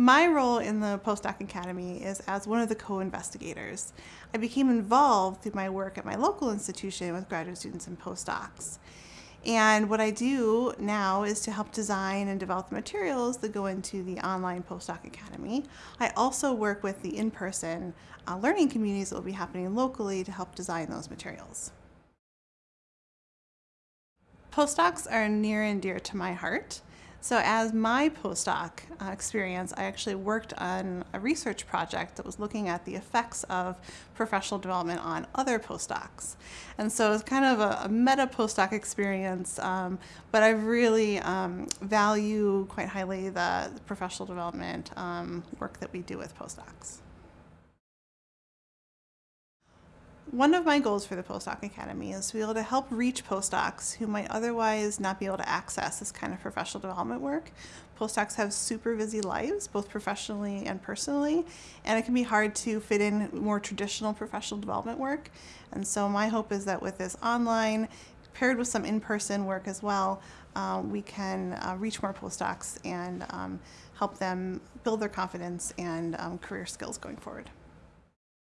My role in the Postdoc Academy is as one of the co-investigators. I became involved through my work at my local institution with graduate students and postdocs. And what I do now is to help design and develop the materials that go into the online Postdoc Academy. I also work with the in-person uh, learning communities that will be happening locally to help design those materials. Postdocs are near and dear to my heart. So as my postdoc uh, experience, I actually worked on a research project that was looking at the effects of professional development on other postdocs. And so it's kind of a, a meta postdoc experience, um, but I really um, value quite highly the, the professional development um, work that we do with postdocs. One of my goals for the Postdoc Academy is to be able to help reach postdocs who might otherwise not be able to access this kind of professional development work. Postdocs have super busy lives, both professionally and personally, and it can be hard to fit in more traditional professional development work. And so my hope is that with this online, paired with some in-person work as well, uh, we can uh, reach more postdocs and um, help them build their confidence and um, career skills going forward.